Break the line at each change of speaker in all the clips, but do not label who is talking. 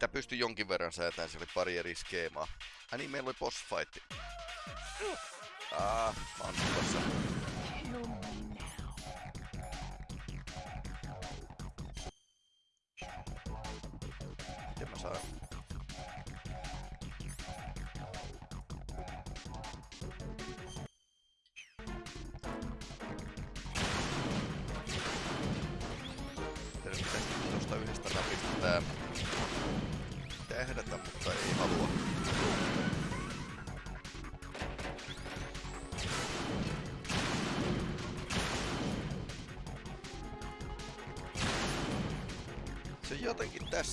Mitä pystyi jonkin verran säätämään, se oli pari eri skeemaa. Ai niin, meillä oli boss fight. Ah, mä oon.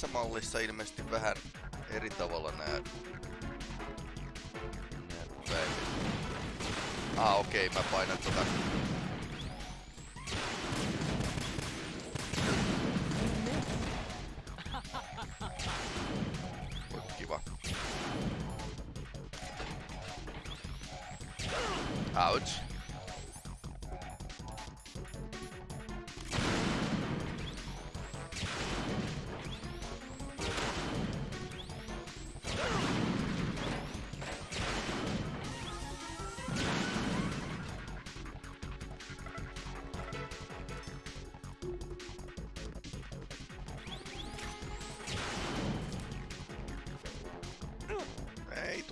Tässä mallissa ilmeisesti vähän eri tavalla nää... nää. Ah okei, okay, mä painan tota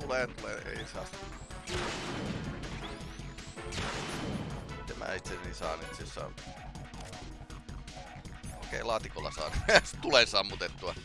Ei tule, tule, ei saa. Miten mä itseni saan itse asiassa? Okei, laatikolla saan. Tulee sammutettua.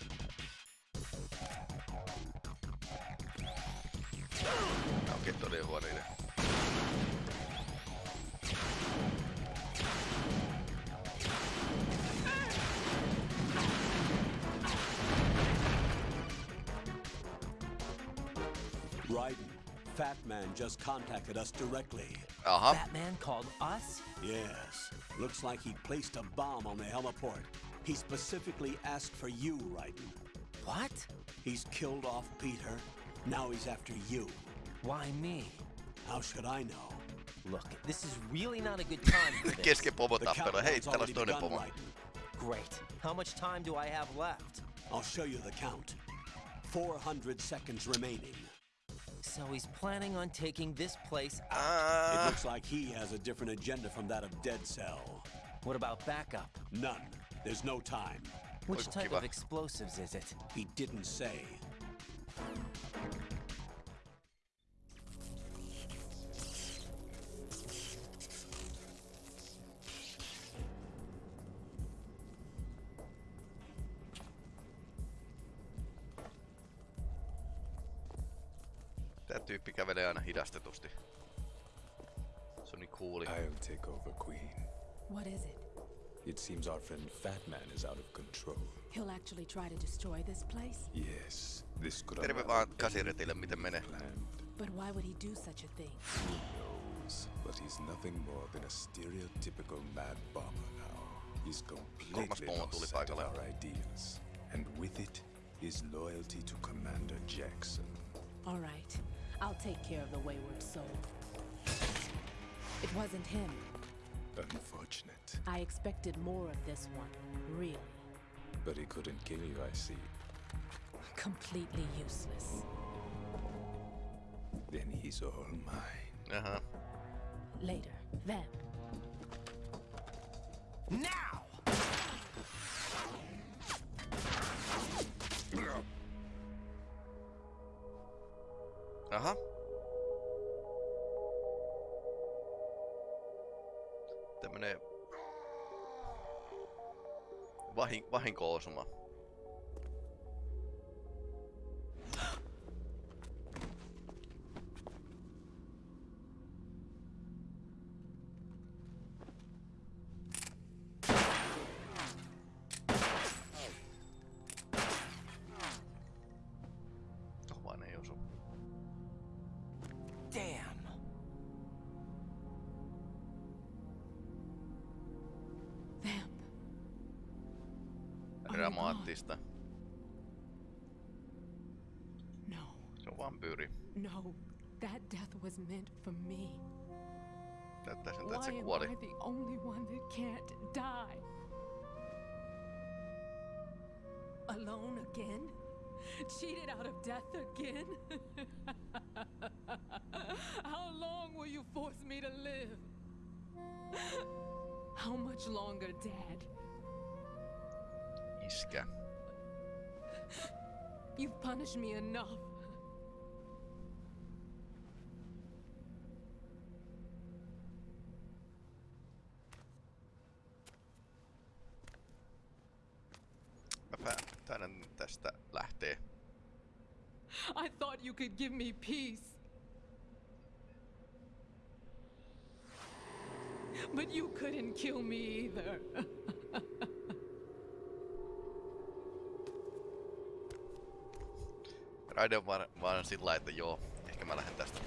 Just contacted us directly.
Aha.
That man called us?
Yes, looks like he placed a bomb on the heliport. He specifically asked for you, Raiden.
What?
He's killed off Peter. Now he's after you.
Why me?
How should I know?
Look, this is really not a good time for this.
Kesken
The
pomotappelu. Hei,
countdown's
täällä olisi toinen
begun,
pomo.
Raiden.
Great. How much time do I have left?
I'll show you the count. 400 seconds remaining.
So he's planning on taking this place out.
It
Ah,
looks like he has a different agenda from that of Dead Cell.
What about backup?
None. There's no time.
Which type of explosives is it?
He didn't say.
Actually try to destroy this place?
Yes, this could
Terve
unravel
vaan kasiretille, miten menee.
But why would he do such a thing?
Who knows? But he's nothing more than a stereotypical mad bomber now. He's completely lost
tuli
sight of our ideas. And with it, his loyalty to Commander Jackson.
All right. I'll take care of the wayward soul. It wasn't him.
Unfortunate.
I expected more of this one. Really.
But he couldn't kill you, I see.
Completely useless.
Then he's all mine.
Aha.
Later. Then.
Now!
Aha. Vahin, vahinko-osuma.
Alone again? Cheated out of death again? How long will you force me to live? How much longer, Dad?
Iskä.
You've punished me enough.
Mä taidan tästä lähtee.
I thought you could give me peace. But you couldn't kill me either.
Raide on vaan, vaan sillä että joo, ehkä mä lähden tästä.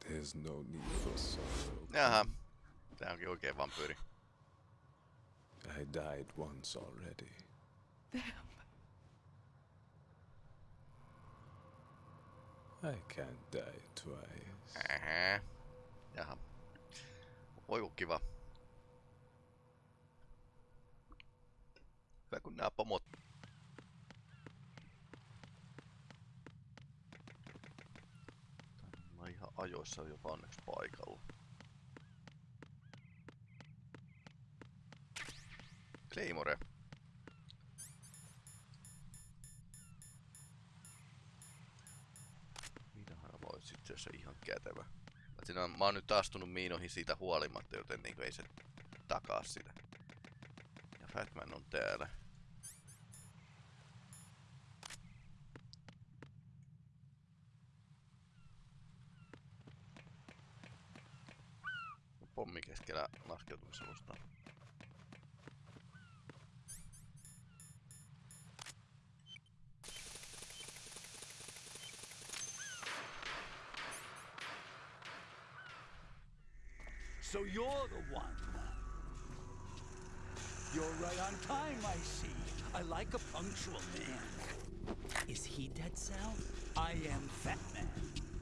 There's no need for sorrow.
Jaha. Tää onkin oikein vampyyri.
I died once already. Damn. I can't die twice.
Ähä. Jaha. Voi kun kiva. Hyvä kun nää pomot. Ajoissa jopa onneksi paikalla. Claymore. Miinahan voisi itse asiassa ihan kätevä. Siinä on, mä oon nyt astunut miinoihin siitä huolimatta, joten niinku ei se takaa sitä. Ja Fatman on täällä. Pommi keskellä laskeutumisalusta.
So you're the one. You're right on time, I see. I like a punctual man.
Is he Dead Cell?
I am Fat Man.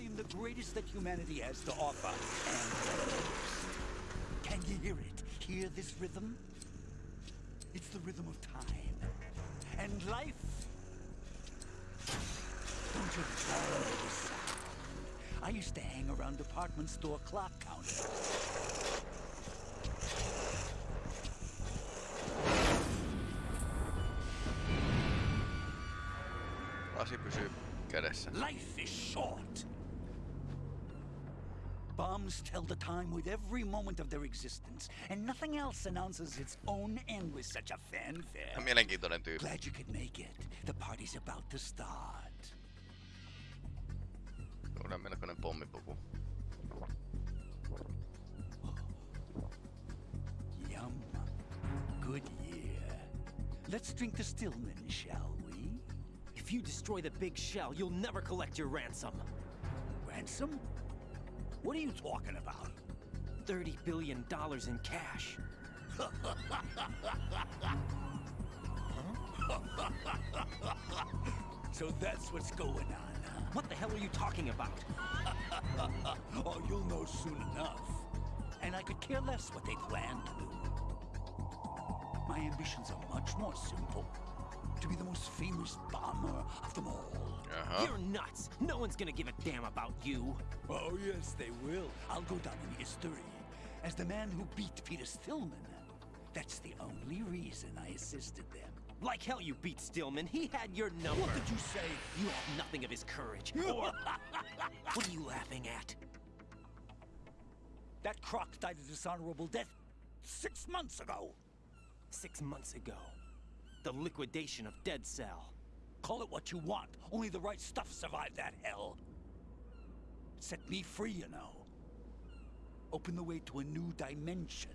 I am the greatest that humanity has to offer, and. Can you hear it? Hear this rhythm? It's the rhythm of time and life. Don't you love this sound? I used to hang around department store clock counters.
Lasi pysyy kädessä.
Life is short. Bombs tell the time with every moment of their existence, and nothing else announces its own end with such a fanfare.
Mielenkiintoinen tyyppi.
Glad you could make it. The party's about to start.
Kyllä melkoinen pommipuku.
Yum. Good year. Let's drink the Stillman, shall we?
If you destroy the big shell, you'll never collect your ransom.
Ransom? What are you talking about?
$30 billion in cash.
So that's what's going on.
What the hell are you talking about?
oh, you'll know soon enough. And I could care less what they plan to do. My ambitions are much more simple. To be the most famous bomber of them all.
Jaha.
You're nuts. No one's gonna give a damn about you.
Oh, yes, they will. I'll go down in history as the man who beat Peter Stillman. That's the only reason I assisted them.
Like hell you beat Stillman. He had your number.
What did you say?
You have nothing of his courage. Or... what are you laughing at?
That croc died a dishonorable death six months ago.
Six months ago. The liquidation of Dead Cell.
Call it what you want. Only the right stuff survived that hell. Set me free, you know. Open the way to a new dimension.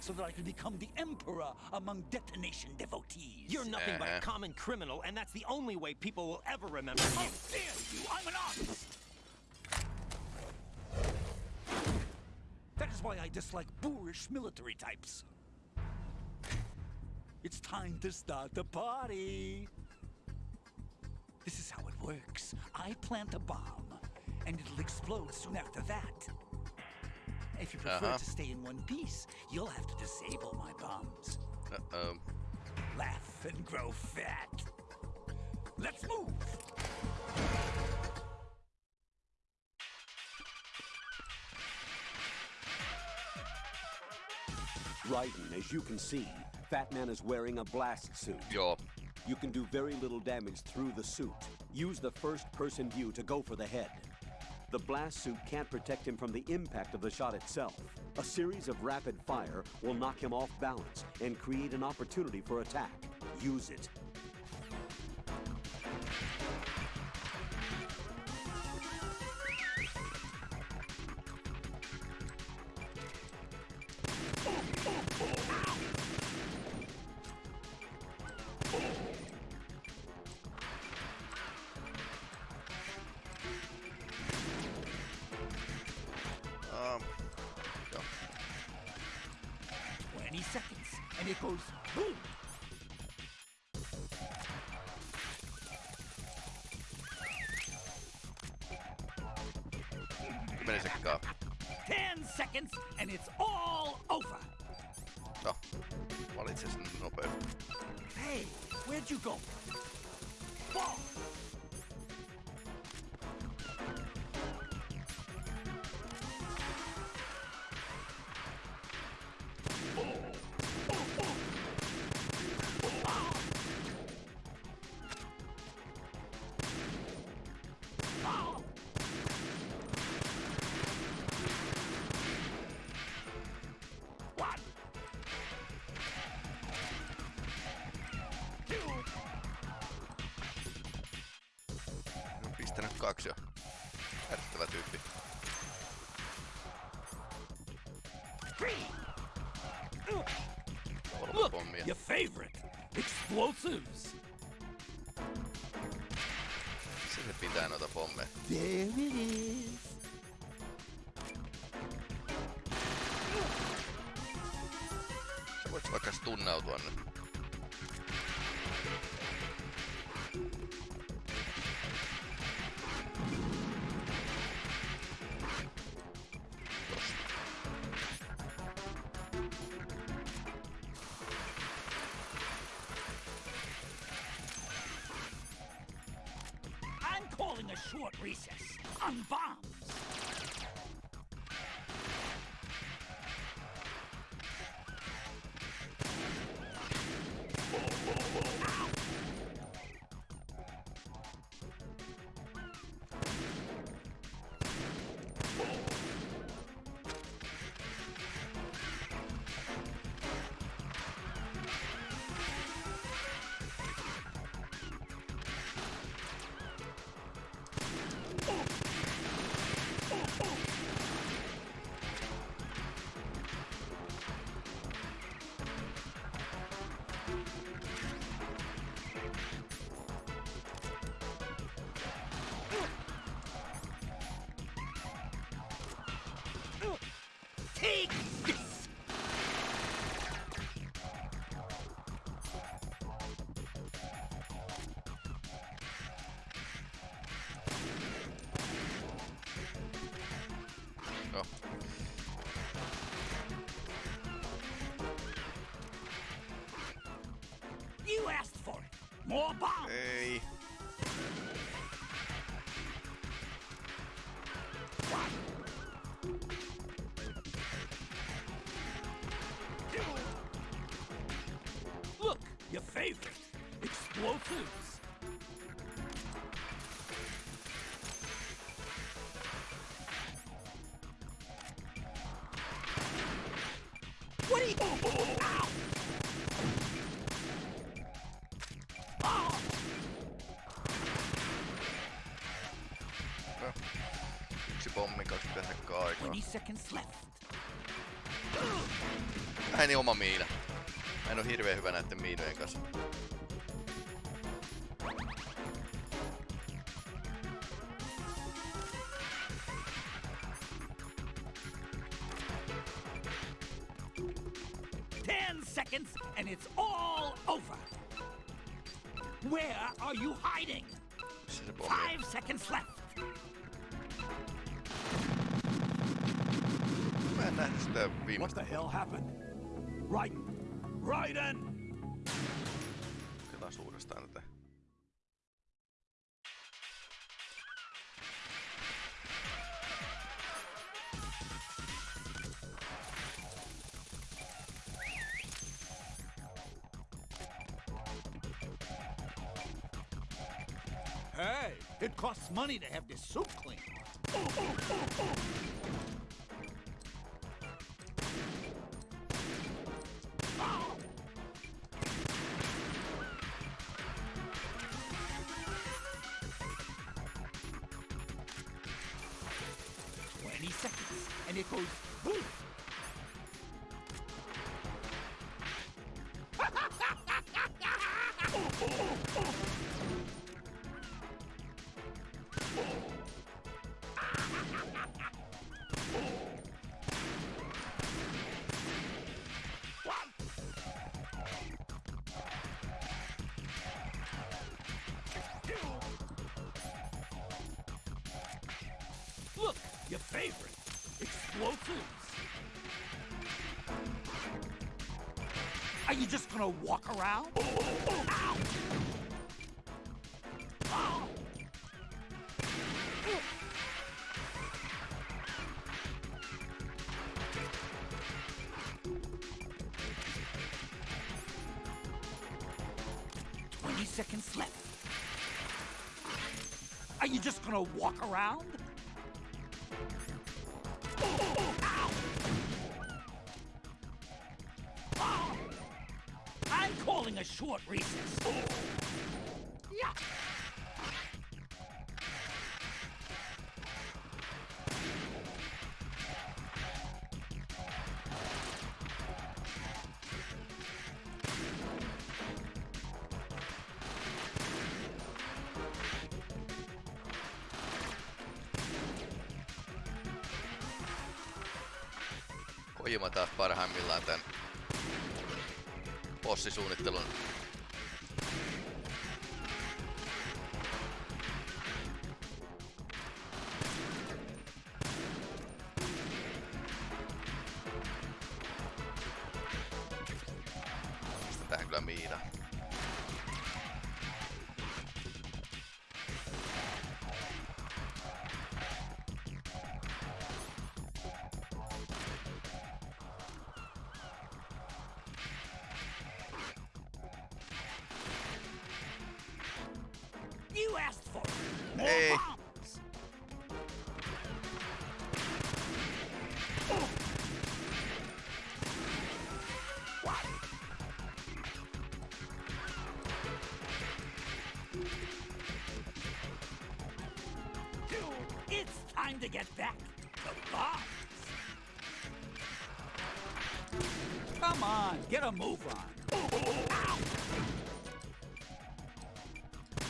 so that I can become the emperor among detonation devotees.
You're nothing but
Uh-huh.
a common criminal, and that's the only way people will ever remember
How
you.
dare you! I'm an artist! That is why I dislike boorish military types. It's time to start the party. This is how it works. I plant a bomb, and it'll explode soon after that. If you prefer
Uh-huh.
to stay in one piece, you'll have to disable my bombs.
Uh-oh.
Laugh and grow fat. Let's move!
Raiden, as you can see, Fat Man is wearing a blast suit.
Joo.
You can do very little damage through the suit. Use the first-person view to go for the head. The blast suit can't protect him from the impact of the shot itself. A series of rapid fire will knock him off balance and create an opportunity for attack. Use it.
And it goes boom!
Kymmenen sekkaa.
10 seconds, and it's all over!
Oh, no. Valitse sen nopeasti.
Hey, where'd you go? Look,
pommia.
your favorite, explosives.
Se pitää noita pommeja?
There it is.
Sä voit vaikka stunnautua nyt. Pommi, 20 sekkaa aikaa.
20 seconds left.
Väheni oma miina. Mä en oo hirveen hyvä näitten miinojen kanssa.
Seconds and it's all over. Where are you hiding? Five seconds left.
Sitä
What the hell happened? Right. Raiden!
Kokeillaan uudestaan tätä.
Hey, it costs money to have this soup cleaned. Twenty seconds, and it goes boom. You just gonna walk around? Short recess. Yeah.
Kojima taas parhaimmillaan tän bossisuunnittelun
It's time to get back to bombs. Come on, get a move on. Ow!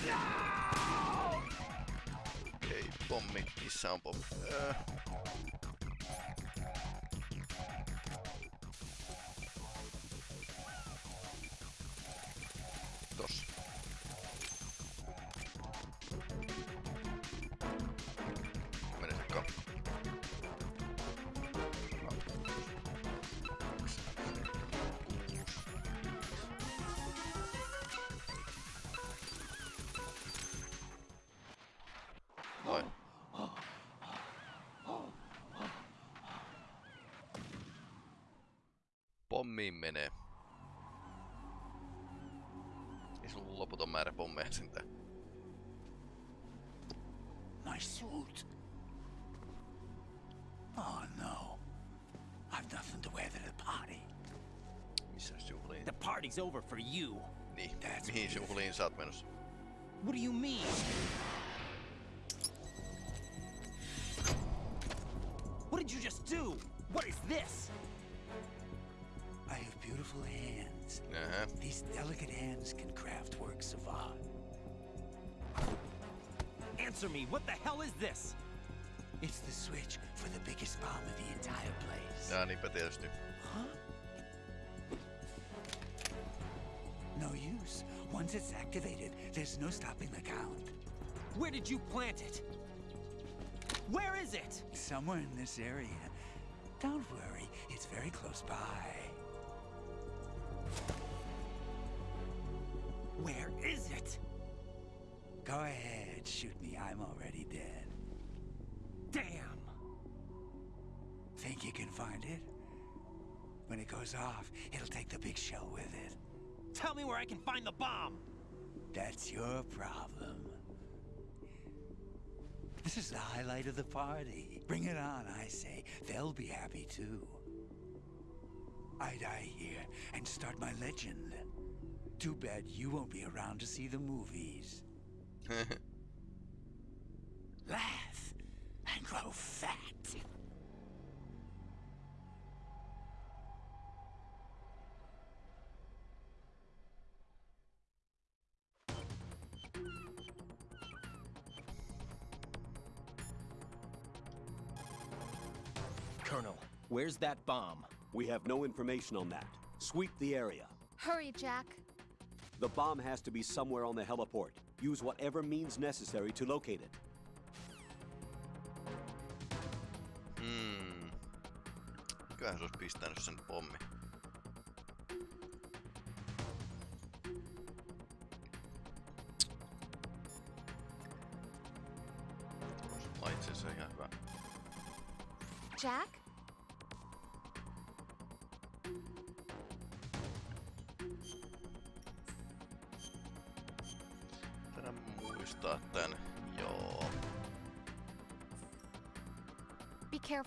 No!
Pommi. Missä on pommi? Öö. Tossa.
My suit. Oh no. I've nothing to wear to the party.
Missä juhliin?
The party's over for you.
Niin,
That's
mihin juhliin sä oot menossa?
What do you mean? What did you just do? What is this?
I have beautiful hands.
Jaha.
These delicate hands can craft works of art.
Answer me, what the hell is this?
It's the switch for the biggest bomb in the entire place.
Jaa, niinpä tietysti.
Huh? No use. Once it's activated, there's no stopping the count.
Where did you plant it? Where is it?
Somewhere in this area. Don't worry, it's very close by.
Where is it?
Go ahead, shoot me. I'm already dead.
Damn!
Think you can find it? When it goes off, it'll take the big shell with it.
Tell me where I can find the bomb!
That's your problem. This is the highlight of the party. Bring it on, I say. They'll be happy too. I die here and start my legend. Too bad you won't be around to see the movies.
where's that bomb?
We have no information on that. Sweep the area.
Hurry, Jack.
The bomb has to be somewhere on the heliport. Use whatever means necessary to locate it.
Hmm. Mikähän se olisi pistänyt sen pommi?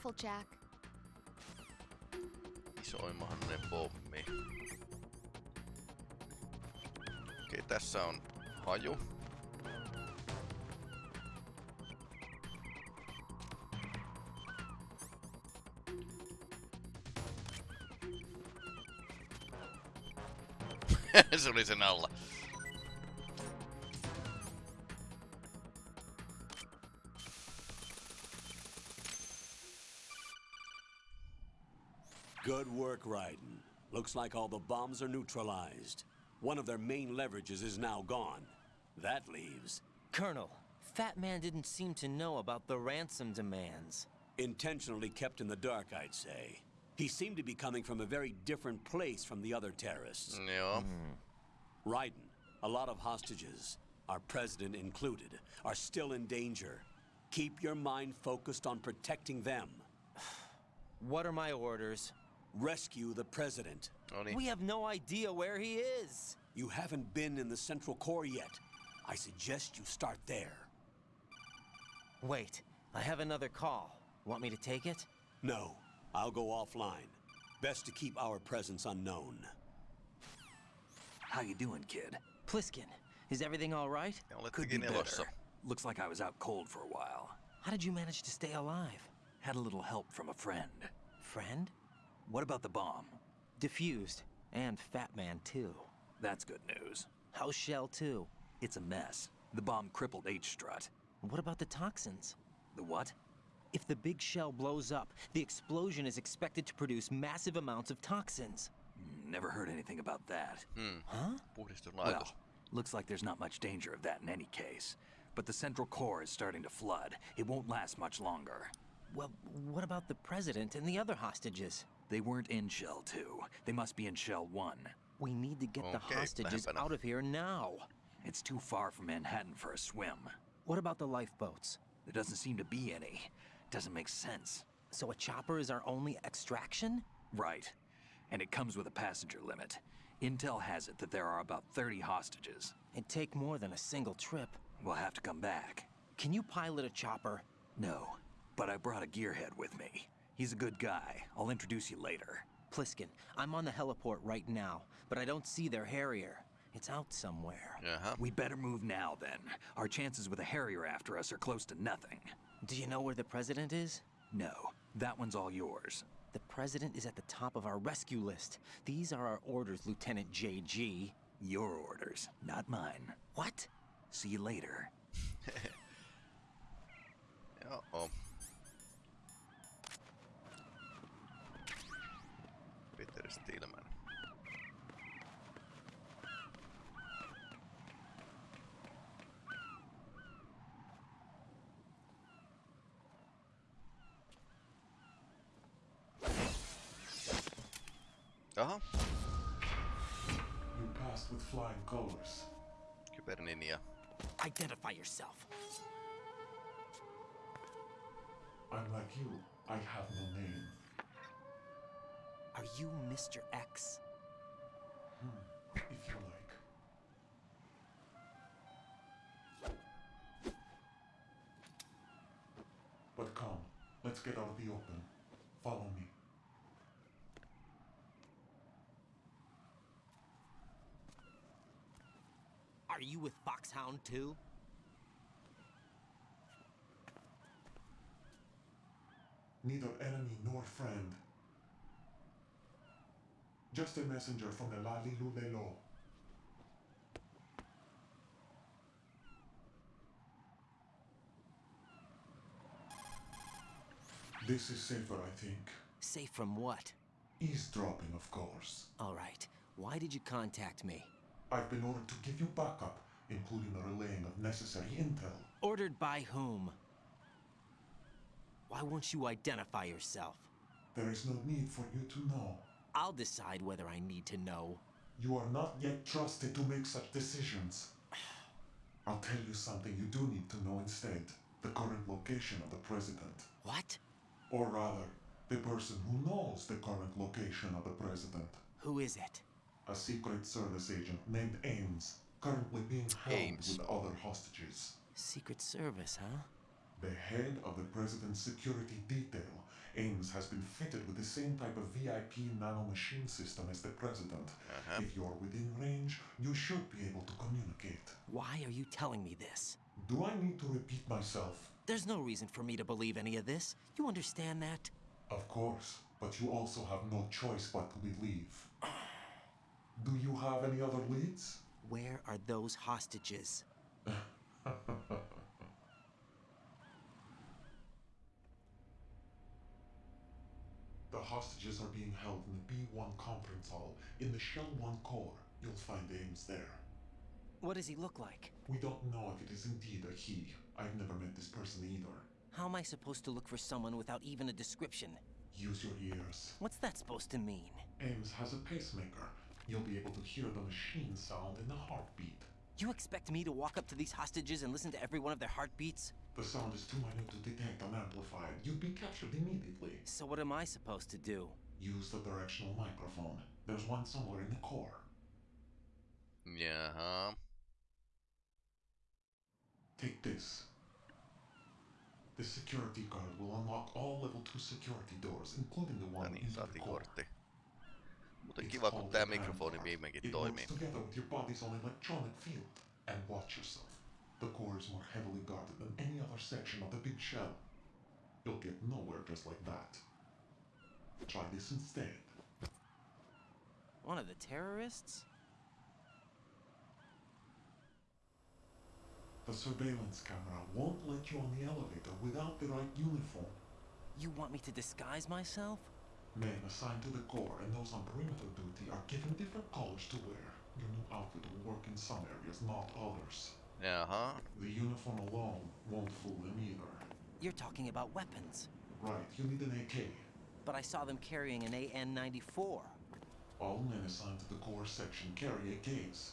Careful, Jack.
Isoimmahainen pommi. Okei, tässä on haju. se oli sen alla.
Raiden. Looks like all the bombs are neutralized. One of their main leverages is now gone. That leaves
Colonel, Fat Man didn't seem to know about the ransom demands.
intentionally kept in the dark, I'd say. He seemed to be coming from a very different place from the other terrorists.
Mm, Joo. Hmm.
Raiden, a lot of hostages, our president included, are still in danger. Keep your mind focused on protecting them.
What are my orders?
Rescue the president.
No niin.
We have no idea where he is.
You haven't been in the Central Core yet. I suggest you start there.
Wait, I have another call. Want me to take it?
No, I'll go offline. Best to keep our presence unknown.
How you doing, kid?
Pliskin, is everything all right?
Ja
Could be
olettekin elossa.
better. Looks like I was out cold for a while.
How did you manage to stay alive?
Had a little help from a friend.
Friend?
What about the bomb?
Diffused. And Fat Man, too.
That's good news.
How's Shell, too?
It's a mess. The bomb crippled H-Strut.
What about the toxins?
The what?
If the big shell blows up, the explosion is expected to produce massive amounts of toxins.
Hmm, Never heard anything about that.
Hmm.
Huh?
Well, looks like there's not much danger of that in any case. But the central core is starting to flood. It won't last much longer.
Well, what about the president and the other hostages?
They weren't in Shell 2. They must be in Shell 1.
We need to get the hostages out of here now.
It's too far from Manhattan for a swim.
What about the lifeboats?
There doesn't seem to be any. Doesn't make sense.
So a chopper is our only extraction?
Right. And it comes with a passenger limit. Intel has it that there are about 30 hostages.
It'd take more than a single trip.
We'll have to come back.
Can you pilot a chopper?
No, but I brought a gearhead with me. He's a good guy. I'll introduce you later.
Pliskin, I'm on the heliport right now, but I don't see their Harrier. It's out somewhere.
Jaha.
We better move now then. Our chances with a Harrier after us are close to nothing.
Do you know where the president is?
No, that one's all yours.
The president is at the top of our rescue list. These are our orders, Lieutenant JG.
Your orders, not mine.
What?
See you later.
Joo. Peter Stillman. Jaha,
You passed with flying colors.
Kyberninja.
Identify yourself.
I'm like you. I have no name.
Are you Mr. X?
Hmm, if you like. But come, let's get out of the open. Follow me.
Are you with Foxhound too?
Neither enemy nor friend. Just a messenger from the Lalilu Lelo. This is safer, I think.
Safe from what?
Eavesdropping, of course.
All right. Why did you contact me?
I've been ordered to give you backup, including the relaying of necessary intel.
Ordered by whom? Why won't you identify yourself?
There is no need for you to know.
I'll decide whether I need to know.
You are not yet trusted to make such decisions. I'll tell you something you do need to know instead the current location of the president.
What?
Or rather, the person who knows the current location of the president.
Who is it?
A Secret Service agent named Ames, currently being held
Ames.
with other hostages.
Secret Service, huh?
The head of the president's security detail, Ames has been fitted with the same type of VIP nanomachine system as the president.
Uh-huh.
If you're within range, you should be able to communicate.
Why are you telling me this?
Do I need to repeat myself?
There's no reason for me to believe any of this. You understand that?
Of course, but you also have no choice but to believe. Do you have any other leads?
Where are those hostages?
The hostages are being held in the B1 conference hall in the Shell 1 core. You'll find Ames there.
What does he look like?
We don't know if it is indeed a he. I've never met this person either.
How am I supposed to look for someone without even a description?
Use your ears.
What's that supposed to mean?
Ames has a pacemaker. You'll be able to hear the machine sound in the heartbeat.
You expect me to walk up to these hostages and listen to every one of their heartbeats?
The sound is too minute to detect unamplified. You'd be captured immediately.
So what am I supposed to do?
Use the directional microphone. There's one somewhere in the core.
Jaha.
Take this. The security card will unlock all level 2 security doors, including the one
niin,
into the
saatiin
core.
kortti. Muuten
It's
kiva, kun
called
tää
the
mikrofoni
Vanguard.
viimeinkin
It
toimii.
works together with your body's own electronic field. And watch yourself. The core is more heavily guarded than any other section of the big shell. You'll get nowhere just like that. Try this instead.
One of the terrorists?
The surveillance camera won't let you on the elevator without the right uniform.
You want me to disguise myself?
Men assigned to the core and those on perimeter duty are given different colors to wear. Your new outfit will work in some areas, not others.
Jaha.
The uniform alone won't fool them either.
You're talking about weapons.
Right, you need an AK.
But I saw them carrying an AN-94.
All men assigned to the core section carry AKs.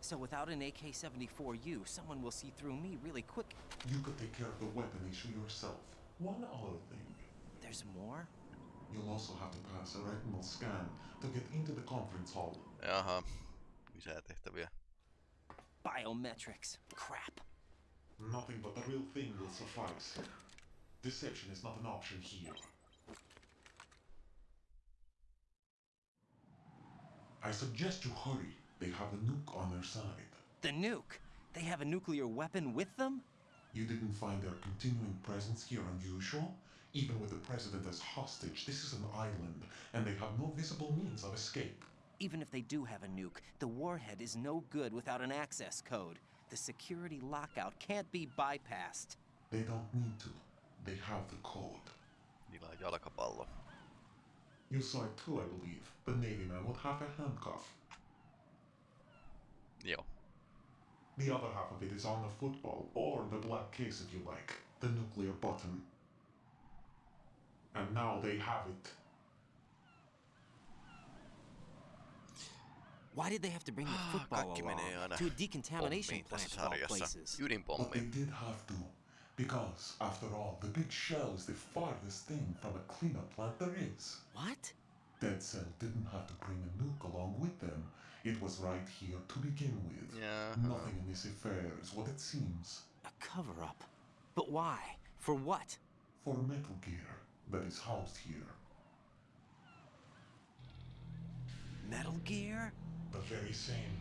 So without an AK-74U, someone will see through me really quick.
You could take care of the weapon issue yourself. One other thing.
There's more?
You'll also have to pass a retinal scan to get into the conference hall.
Jaha. Lisää tehtäviä.
Biometrics. Crap.
Nothing but the real thing will suffice. Deception is not an option here. I suggest you hurry. They have the nuke on their side.
The nuke. They have a nuclear weapon with them?
You didn't find their continuing presence here unusual? Even with the president as hostage, this is an island, and they have no visible means of escape.
Even if they do have a nuke, the warhead is no good without an access code. The security lockout can't be bypassed.
They don't need to. They have the code.
Niillä on jalkapallo.
You saw it too, I believe. The Navy man would have a handcuff.
Joo.
The other half of it is on the football, or the black case if you like. The nuclear button. And now they have it.
Why did they have to bring the football
Kaikki
along to a decontamination plant of all
sarjassa.
places?
But they did have to. Because, after all, the big shell is the farthest thing from a cleanup plant there is.
What?
Dead Cell didn't have to bring a nuke along with them. It was right here to begin with.
Jaha.
Nothing in this affair is what it seems.
A cover up. But why? For what?
For Metal Gear that is housed here.
Metal Gear?
The very same.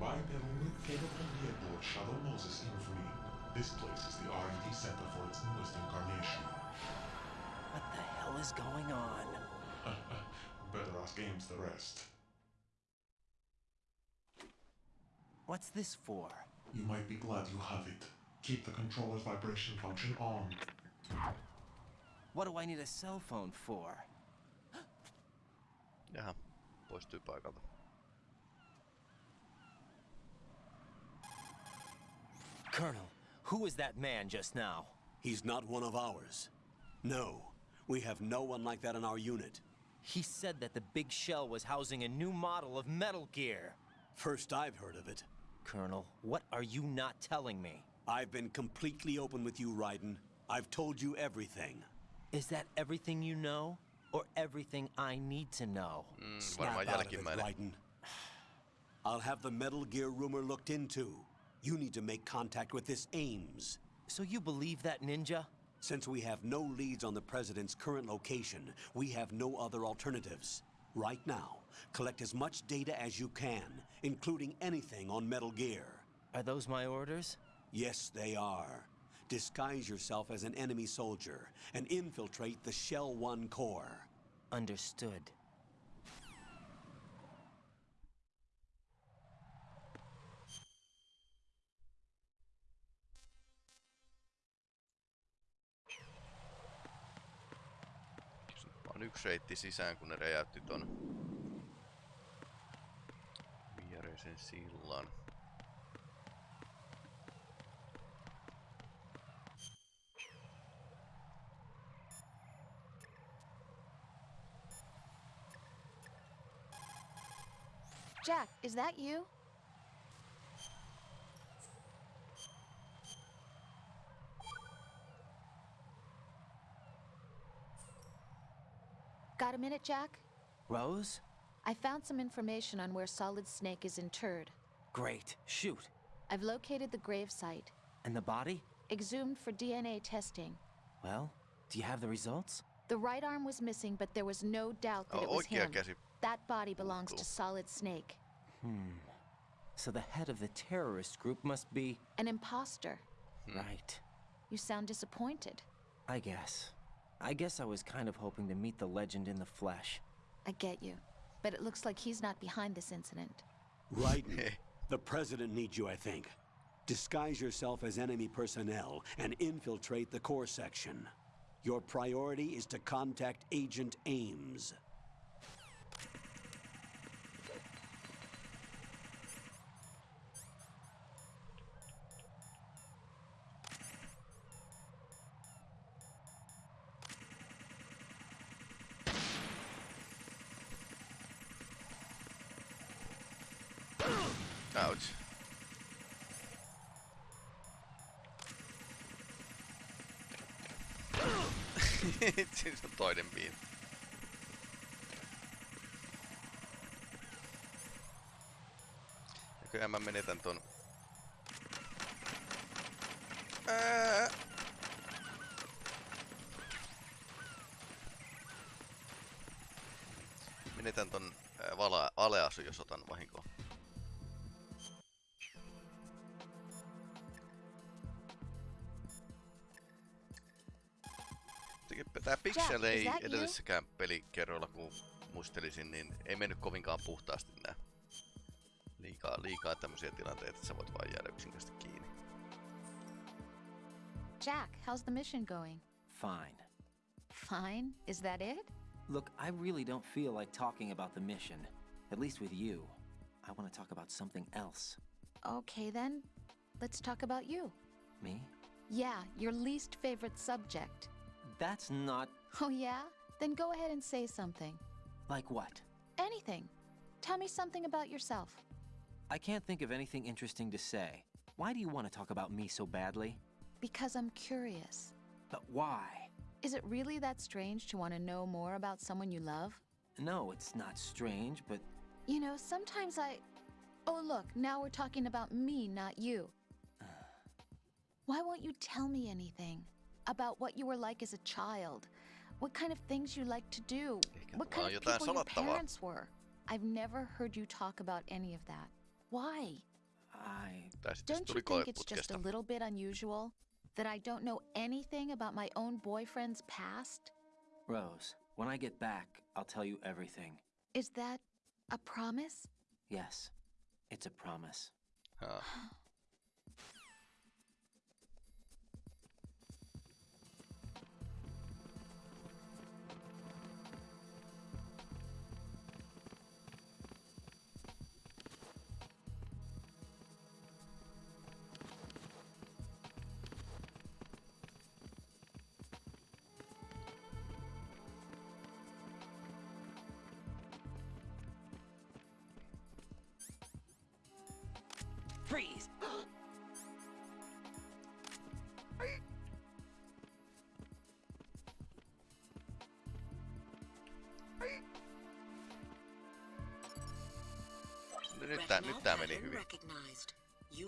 By Bipedal nuke capable vehicle of Shadow Moses infamy. This place is the R&D center for its newest incarnation.
What the hell is going on?
Better ask Ames the rest.
What's this for?
You might be glad you have it. Keep the controller's vibration function on.
What do I need a cell phone for?
yeah Jaha. Poistui paikalta.
Colonel, who was that man just now?
He's not one of ours. No, we have no one like that in our unit.
He said that the big shell was housing a new model of Metal Gear.
First I've heard of it.
Colonel, what are you not telling me?
I've been completely open with you, Raiden. I've told you everything.
Is that everything you know? Or everything I need to know?
Mm,
Snap
varmaan
out of it. Raiden. I'll have the Metal Gear rumor looked into. You need to make contact with this Ames.
So you believe that ninja?
Since we have no leads on the President's current location, we have no other alternatives. Right now, collect as much data as you can, including anything on Metal Gear.
Are those my orders?
Yes, they are. Disguise yourself as an enemy soldier and infiltrate the Shell 1 core.
Understood.
On yksi reitti sisään, kun ne räjäytti ton viereisen sillan.
Jack, is that you? Got a minute, Jack?
Rose?
I found some information on where Solid Snake is interred.
Great. Shoot.
I've located the grave site,
And the body?
exhumed for DNA testing.
Well, do you have the results?
The right arm was missing, but there was no doubt that
Oh,
it was
oikea
him.
käsi.
That body belongs
Cool.
to Solid Snake. Hmm.
So the head of the terrorist group must be.
An imposter.
Right.
You sound disappointed.
I guess. I guess I was kind of hoping to meet the legend in the flesh.
I get you. But it looks like he's not behind this incident.
Right. the President needs you, I think. Disguise yourself as enemy personnel and infiltrate the core section. Your priority is to contact Agent Ames.
Siinä on toinen biini. Näköjään mä menetän ton... Ää! Menetän ton ää, vala, aleasu, jos otan vahinkoa. Tää Pixel
is
ei edellisessäkään pelikerroilla, kun muistelisin, niin ei mennyt kovinkaan puhtaasti nää. Liikaa, liikaa tämmösiä tilanteita, että sä voit vaan jäädä yksinkertaisesti kiinni.
Jack, how's the mission going?
Fine.
Fine. Is that it?
Look, I really don't feel like talking about the mission. At least with you. I want to talk about something else.
Okay then. Let's talk about you.
Me?
Yeah, your least favorite subject.
That's not
Oh yeah? Then go ahead and say something.
like what?
Anything. Tell me something about yourself.
I can't think of anything interesting to say. Why do you want to talk about me so badly?
Because I'm curious.
But why?
Is it really that strange to want to know more about someone you love?
No, it's not strange, but
You know, sometimes I. Oh, look, now we're talking about me, not you. Why won't you tell me anything? About what you were like as a child? What kind of things you like to do?
Eikä
What kind of people your parents were? I've never heard you talk about any of that. Why?
I.
Tää sitten
Don't you think it's just a little bit unusual that I don't know anything about my own boyfriend's past?
Rose, when I get back, I'll tell you everything.
Is that a promise?
Yes, it's a promise.
Haa.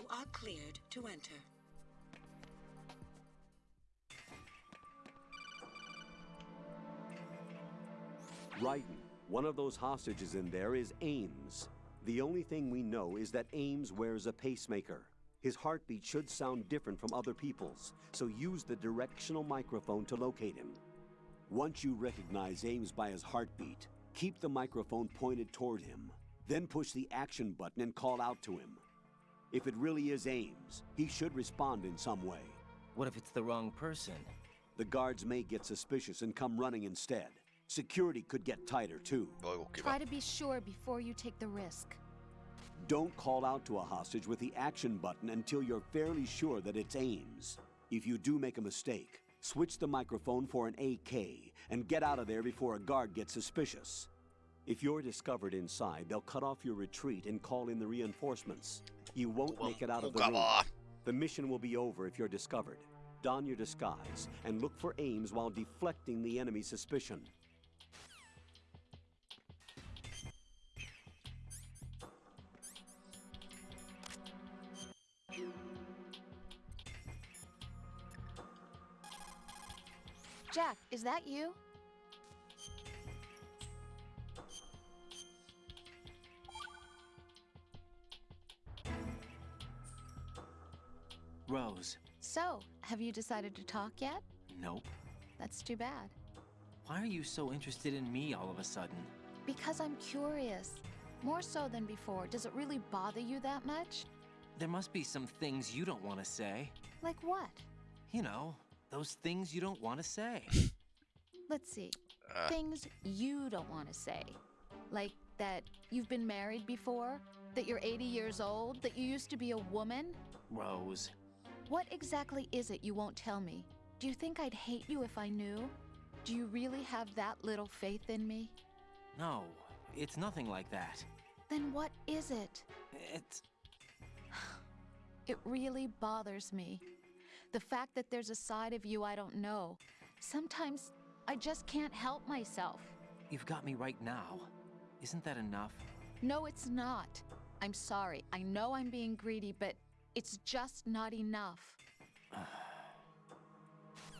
Are cleared to enter.
Raiden, one of those hostages in there is Ames. The only thing we know is that Ames wears a pacemaker. His heartbeat should sound different from other people's, so use the directional microphone to locate him. Once you recognize Ames by his heartbeat, keep the microphone pointed toward him. Then push the action button and call out to him. If it really is Ames, he should respond in some way.
What if it's the wrong person?
The guards may get suspicious and come running instead. Security could get tighter too.
Voi kun.
Try to be sure before you take the risk.
Don't call out to a hostage with the action button until you're fairly sure that it's Ames. If you do make a mistake, switch the microphone for an AK and get out of there before a guard gets suspicious. If you're discovered inside, they'll cut off your retreat and call in the reinforcements. You won't make it out of the room.
Mukavaa.
The mission will be over if you're discovered. Don your disguise and look for Ames while deflecting the enemy's suspicion.
Jack, is that you?
Rose.
So, have you decided to talk yet?
Nope.
That's too bad.
Why are you so interested in me all of a sudden?
Because I'm curious. More so than before. Does it really bother you that much?
There must be some things you don't want to say.
Like what?
You know, those things you don't want to say.
Let's see.
Äh,
Things you don't want to say. Like that you've been married before? That you're 80 years old? That you used to be a woman?
Rose.
What exactly is it you won't tell me? Do you think I'd hate you if I knew? Do you really have that little faith in me?
No, it's nothing like that.
Then what is it?
It's.
It really bothers me. The fact that there's a side of you I don't know. Sometimes I just can't help myself.
You've got me right now. Isn't that enough?
No, it's not. I'm sorry. I know I'm being greedy, but it's just not enough.